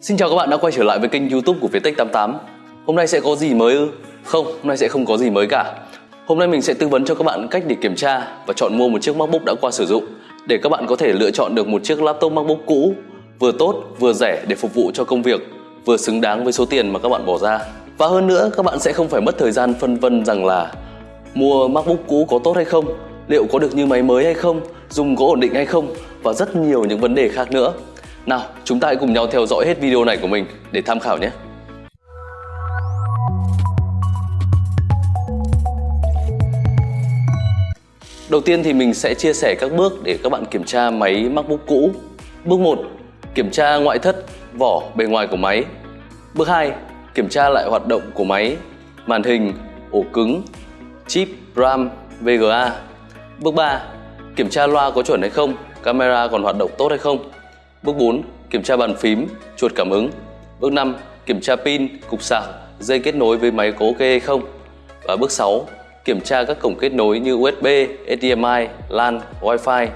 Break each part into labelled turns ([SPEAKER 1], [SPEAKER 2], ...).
[SPEAKER 1] Xin chào các bạn đã quay trở lại với kênh youtube của Viettech 88 Hôm nay sẽ có gì mới ư? Không, hôm nay sẽ không có gì mới cả. Hôm nay mình sẽ tư vấn cho các bạn cách để kiểm tra và chọn mua một chiếc MacBook đã qua sử dụng để các bạn có thể lựa chọn được một chiếc laptop MacBook cũ vừa tốt vừa rẻ để phục vụ cho công việc vừa xứng đáng với số tiền mà các bạn bỏ ra. Và hơn nữa các bạn sẽ không phải mất thời gian phân vân rằng là mua MacBook cũ có tốt hay không liệu có được như máy mới hay không dùng có ổn định hay không và rất nhiều những vấn đề khác nữa nào chúng ta hãy cùng nhau theo dõi hết video này của mình để tham khảo nhé Đầu tiên thì mình sẽ chia sẻ các bước để các bạn kiểm tra máy MacBook cũ. Bước 1. Kiểm tra ngoại thất, vỏ, bề ngoài của máy. Bước 2. Kiểm tra lại hoạt động của máy, màn hình, ổ cứng, chip, RAM, VGA. Bước 3. Kiểm tra loa có chuẩn hay không, camera còn hoạt động tốt hay không. Bước 4. Kiểm tra bàn phím, chuột cảm ứng. Bước 5. Kiểm tra pin, cục sạc, dây kết nối với máy có ok hay không. Và bước 6 kiểm tra các cổng kết nối như USB, HDMI, LAN, Wi-Fi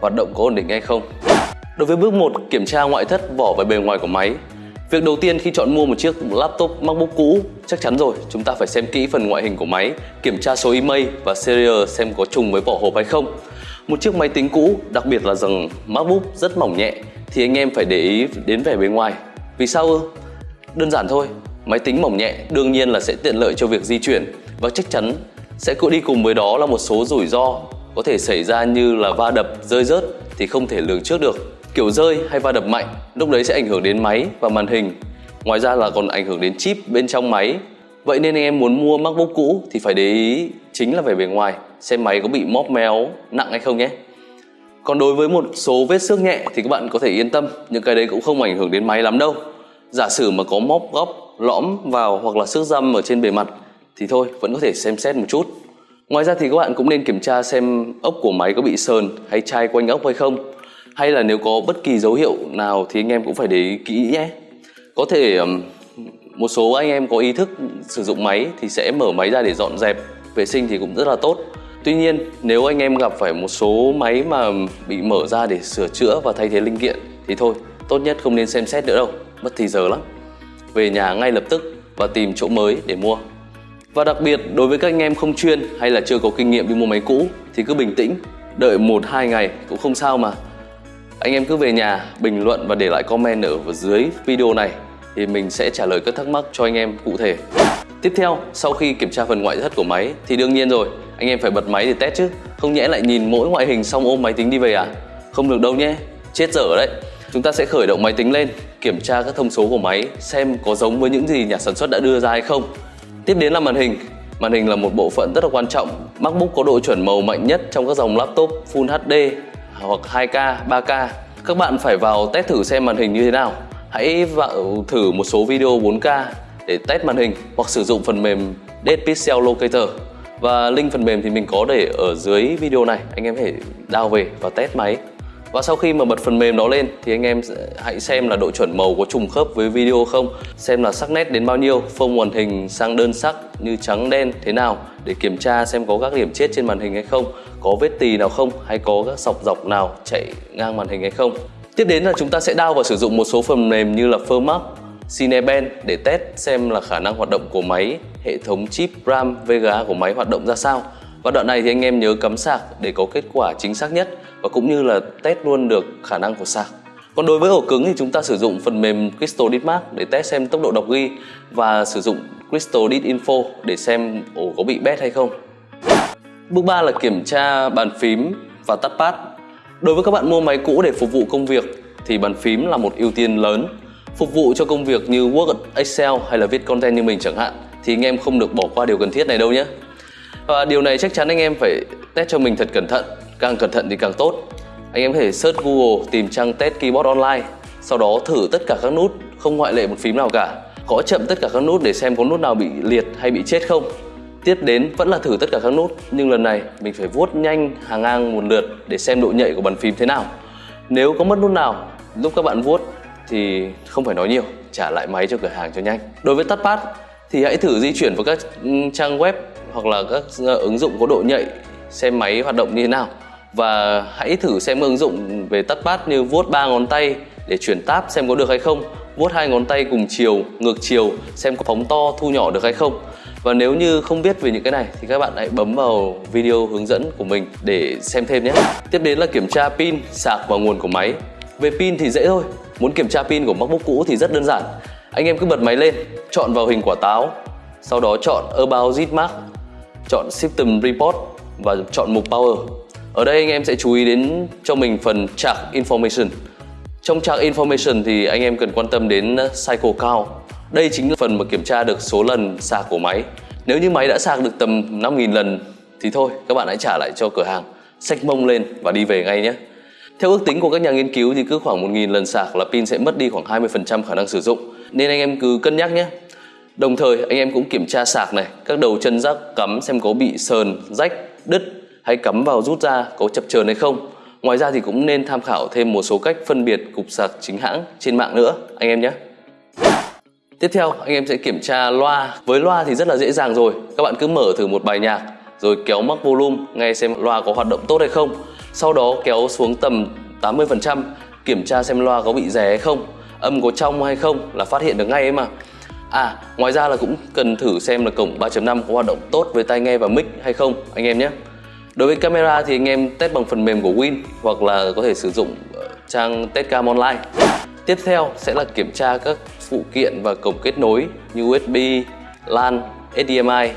[SPEAKER 1] hoạt động có ổn định hay không. Đối với bước 1, kiểm tra ngoại thất, vỏ và bề ngoài của máy. Việc đầu tiên khi chọn mua một chiếc laptop MacBook cũ, chắc chắn rồi, chúng ta phải xem kỹ phần ngoại hình của máy, kiểm tra số email và serial xem có trùng với vỏ hộp hay không. Một chiếc máy tính cũ, đặc biệt là rằng MacBook rất mỏng nhẹ thì anh em phải để ý đến vẻ bề ngoài. Vì sao ư? Đơn giản thôi, máy tính mỏng nhẹ đương nhiên là sẽ tiện lợi cho việc di chuyển và chắc chắn sẽ cũng đi cùng với đó là một số rủi ro có thể xảy ra như là va đập, rơi rớt thì không thể lường trước được. Kiểu rơi hay va đập mạnh lúc đấy sẽ ảnh hưởng đến máy và màn hình. Ngoài ra là còn ảnh hưởng đến chip bên trong máy. Vậy nên anh em muốn mua MacBook cũ thì phải để ý chính là về bề ngoài, xem máy có bị móp méo nặng hay không nhé. Còn đối với một số vết xước nhẹ thì các bạn có thể yên tâm, những cái đấy cũng không ảnh hưởng đến máy lắm đâu. Giả sử mà có móp góc, lõm vào hoặc là xước răm ở trên bề mặt thì thôi vẫn có thể xem xét một chút. Ngoài ra thì các bạn cũng nên kiểm tra xem ốc của máy có bị sờn hay chai quanh ốc hay không. Hay là nếu có bất kỳ dấu hiệu nào thì anh em cũng phải để ý kỹ nhé. Có thể một số anh em có ý thức sử dụng máy thì sẽ mở máy ra để dọn dẹp vệ sinh thì cũng rất là tốt. Tuy nhiên nếu anh em gặp phải một số máy mà bị mở ra để sửa chữa và thay thế linh kiện thì thôi tốt nhất không nên xem xét nữa đâu mất thì giờ lắm về nhà ngay lập tức và tìm chỗ mới để mua và đặc biệt đối với các anh em không chuyên hay là chưa có kinh nghiệm đi mua máy cũ thì cứ bình tĩnh, đợi 1-2 ngày cũng không sao mà. Anh em cứ về nhà bình luận và để lại comment ở dưới video này thì mình sẽ trả lời các thắc mắc cho anh em cụ thể. Tiếp theo, sau khi kiểm tra phần ngoại thất của máy thì đương nhiên rồi, anh em phải bật máy để test chứ. Không nhẽ lại nhìn mỗi ngoại hình xong ôm máy tính đi về à? Không được đâu nhé, chết dở đấy. Chúng ta sẽ khởi động máy tính lên, kiểm tra các thông số của máy xem có giống với những gì nhà sản xuất đã đưa ra hay không Tiếp đến là màn hình. Màn hình là một bộ phận rất là quan trọng. MacBook có độ chuẩn màu mạnh nhất trong các dòng laptop Full HD hoặc 2K, 3K. Các bạn phải vào test thử xem màn hình như thế nào. Hãy vào thử một số video 4K để test màn hình hoặc sử dụng phần mềm Dead Pixel Locator. Và link phần mềm thì mình có để ở dưới video này, anh em hãy đào download về và test máy. Và sau khi mà bật phần mềm đó lên thì anh em hãy xem là độ chuẩn màu có trùng khớp với video không. Xem là sắc nét đến bao nhiêu, phông màn hình sang đơn sắc như trắng đen thế nào Để kiểm tra xem có các điểm chết trên màn hình hay không Có vết tì nào không hay có các sọc dọc nào chạy ngang màn hình hay không. Tiếp đến là chúng ta sẽ đao và sử dụng một số phần mềm như là Firmark, Cinebench để test xem là khả năng hoạt động của máy, hệ thống chip RAM, VGA của máy hoạt động ra sao và đoạn này thì anh em nhớ cắm sạc để có kết quả chính xác nhất và cũng như là test luôn được khả năng của sạc. Còn đối với ổ cứng thì chúng ta sử dụng phần mềm Crystal Diskmark để test xem tốc độ đọc ghi và sử dụng Crystal Dit Info để xem ổ có bị bét hay không. Bước 3 là kiểm tra bàn phím và touchpad. Đối với các bạn mua máy cũ để phục vụ công việc thì bàn phím là một ưu tiên lớn. Phục vụ cho công việc như Word, Excel hay là viết content như mình chẳng hạn thì anh em không được bỏ qua điều cần thiết này đâu nhé. Và điều này chắc chắn anh em phải test cho mình thật cẩn thận. Càng cẩn thận thì càng tốt. Anh em có thể search Google tìm trang test keyboard online Sau đó thử tất cả các nút Không ngoại lệ một phím nào cả. Có chậm tất cả các nút để xem có nút nào bị liệt hay bị chết không. Tiếp đến vẫn là thử tất cả các nút Nhưng lần này mình phải vuốt nhanh hàng ngang một lượt Để xem độ nhạy của bàn phím thế nào. Nếu có mất nút nào lúc các bạn vuốt thì không phải nói nhiều, Trả lại máy cho cửa hàng cho nhanh. Đối với touchpad thì hãy thử di chuyển vào các trang web hoặc là các ờ, ứng dụng có độ nhạy xem máy hoạt động như thế nào. Và hãy thử xem ứng dụng về touchpad như vuốt ba ngón tay để chuyển tab xem có được hay không, vuốt hai ngón tay cùng chiều, ngược chiều xem có phóng to, thu nhỏ được hay không. Và nếu như không biết về những cái này thì các bạn hãy bấm vào video hướng dẫn của mình để xem thêm nhé. Tiếp đến là kiểm tra pin, sạc và nguồn của máy về pin thì dễ thôi, muốn kiểm tra pin của MacBook cũ thì rất đơn giản. Anh em cứ bật máy lên, chọn vào hình quả táo, sau đó chọn About Zmark chọn System Report và chọn mục Power. Ở đây anh em sẽ chú ý đến cho mình phần Charge Information. Trong Charge Information thì anh em cần quan tâm đến ờ, Cycle Count. Đây chính là phần mà kiểm tra được số lần sạc của máy. Nếu như máy đã sạc được tầm 5.000 lần thì thôi, các bạn hãy trả lại cho cửa hàng. Xách mông lên và đi về ngay nhé theo ước tính của các nhà nghiên cứu thì cứ khoảng 1.000 lần sạc là pin sẽ mất đi khoảng 20% khả năng sử dụng nên anh em cứ cân nhắc nhé Đồng thời anh em cũng kiểm tra sạc này, các đầu chân rác cắm xem có bị sờn, rách, đứt hay cắm vào rút ra có chập chờn hay không. Ngoài ra thì cũng nên tham khảo thêm một số cách phân biệt cục sạc chính hãng trên mạng nữa anh em nhé. Tiếp theo anh em sẽ kiểm tra loa. Với loa thì rất là dễ dàng rồi. Các bạn cứ mở thử một bài nhạc rồi kéo mắc volume nghe xem loa có hoạt động tốt hay không. Sau đó kéo xuống tầm 80% kiểm tra xem loa có bị rè hay không, âm có trong hay không là phát hiện được ngay ấy mà. À, ngoài ra là cũng cần thử xem là cổng 3.5 có hoạt động tốt với tai nghe và mic hay không anh em nhé. Đối với camera thì anh em test bằng phần mềm của Win hoặc là có thể sử dụng ờ, trang Testcam online. Tiếp theo sẽ là kiểm tra các phụ kiện và cổng kết nối như USB, LAN, HDMI.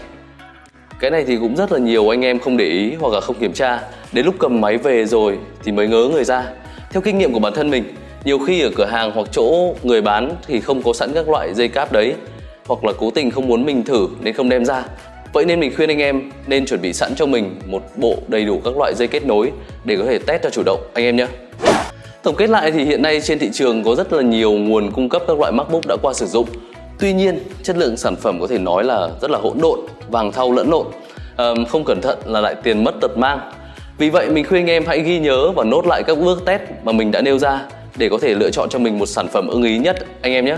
[SPEAKER 1] Cái này thì cũng rất là nhiều anh em không để ý hoặc là không kiểm tra. Đến lúc cầm máy về rồi thì mới ngớ người ra. Theo kinh nghiệm của bản thân mình nhiều khi ở cửa hàng hoặc chỗ người bán thì không có sẵn các loại dây cáp đấy hoặc là cố tình không muốn mình thử nên không đem ra. Vậy nên mình khuyên anh em nên chuẩn bị sẵn cho mình một bộ đầy đủ các loại dây kết nối để có thể test cho chủ động anh em nhé. Tổng kết lại thì hiện nay trên thị trường có rất là nhiều nguồn cung cấp các loại MacBook đã qua sử dụng. Tuy nhiên chất lượng sản phẩm có thể nói là rất là hỗn độn vàng thau lẫn lộn. À, không cẩn thận là lại tiền mất tật mang vì vậy mình khuyên anh em hãy ghi nhớ và nốt lại các bước test mà mình đã nêu ra để có thể lựa chọn cho mình một sản phẩm ưng ý nhất anh em nhé.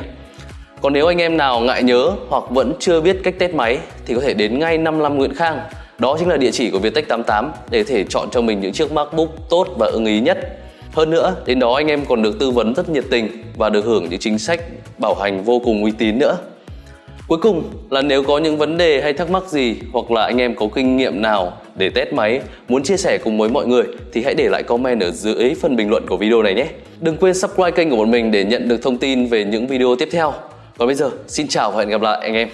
[SPEAKER 1] Còn nếu anh em nào ngại nhớ hoặc vẫn chưa biết cách test máy thì có thể đến ngay 55 Nguyễn Khang. Đó chính là địa chỉ của Viettech 88 để thể chọn cho mình những chiếc MacBook tốt và ưng ý nhất. Hơn nữa, đến đó anh em còn được tư vấn rất nhiệt tình và được hưởng những chính sách bảo hành vô cùng uy tín nữa. Cuối cùng là nếu có những vấn đề hay thắc mắc gì hoặc là anh em có kinh nghiệm nào để test máy muốn chia sẻ cùng với mọi người thì hãy để lại comment ở dưới phần bình luận của video này nhé. Đừng quên subscribe kênh của bọn mình để nhận được thông tin về những video tiếp theo. Còn bây giờ, xin chào và hẹn gặp lại anh em.